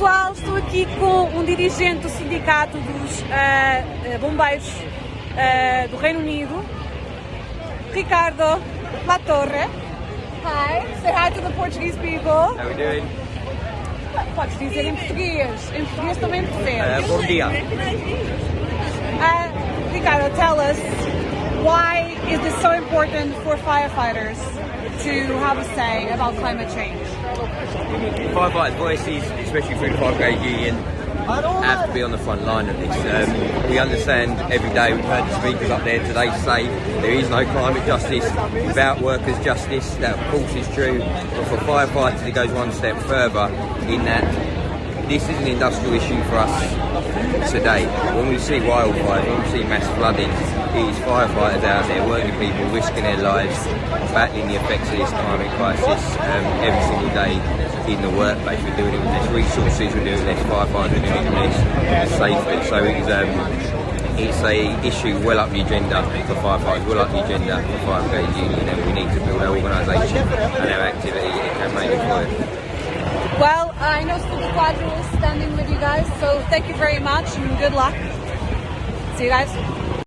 Pessoal, estou aqui com um dirigente do sindicato dos uh, bombeiros uh, do Reino Unido, Ricardo Latorre. Hi, say hi to the Portuguese people. How are we doing? Podes dizer em português, em português também percebes. Uh, bom dia. Uh, Ricardo, tell us why is this so important for firefighters to have a say about climate change? Firefighters' voices, especially through the Fire Brigade Union, have to be on the front line of this. Um, we understand every day, we've heard the speakers up there today say there is no climate justice without workers' justice. That, of course, is true. But for firefighters, it goes one step further in that this is an industrial issue for us today. When we see wildfires, when we see mass flooding, it is firefighters out there, working people, risking their lives, battling the effects of this climate crisis um, every single day in the workplace. We're doing it with less resources, we're doing less firefighters, we're doing it less safely. So it's, um, it's a issue well up the agenda for firefighters, well up the agenda for Fire Union, and we need to build our organisation and our activity and campaign for it. Well, I know Steve Quadro is standing with you guys, so thank you very much and good luck. See you guys.